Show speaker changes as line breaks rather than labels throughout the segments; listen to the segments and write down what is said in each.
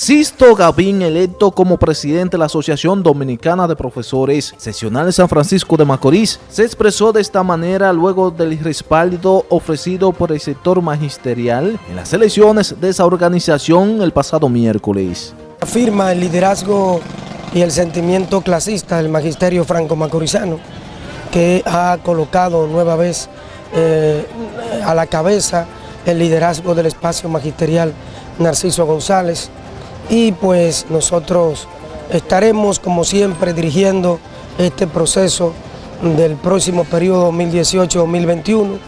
Sisto Gavín, electo como presidente de la Asociación Dominicana de Profesores Sesional de San Francisco de Macorís, se expresó de esta manera luego del respaldo ofrecido por el sector magisterial en las elecciones de esa organización el pasado miércoles.
Afirma el liderazgo y el sentimiento clasista del magisterio franco-macorizano que ha colocado nueva vez eh, a la cabeza el liderazgo del espacio magisterial Narciso González, y pues nosotros estaremos como siempre dirigiendo este proceso del próximo periodo 2018-2021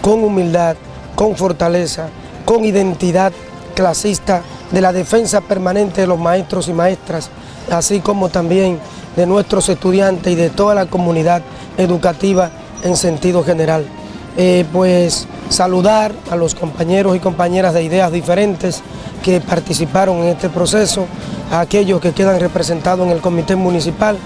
con humildad, con fortaleza, con identidad clasista de la defensa permanente de los maestros y maestras, así como también de nuestros estudiantes y de toda la comunidad educativa en sentido general. Eh, pues saludar a los compañeros y compañeras de ideas diferentes que participaron en este proceso, a aquellos que quedan representados en el comité municipal,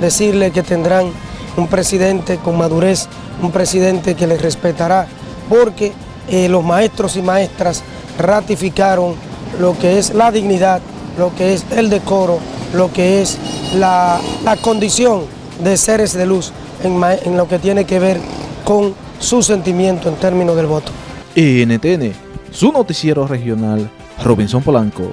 decirles que tendrán un presidente con madurez, un presidente que les respetará, porque eh, los maestros y maestras ratificaron lo que es la dignidad, lo que es el decoro, lo que es la, condición de seres de luz en, en lo que tiene que ver con su sentimiento en términos del voto.
NTN, su noticiero regional, Robinson Polanco.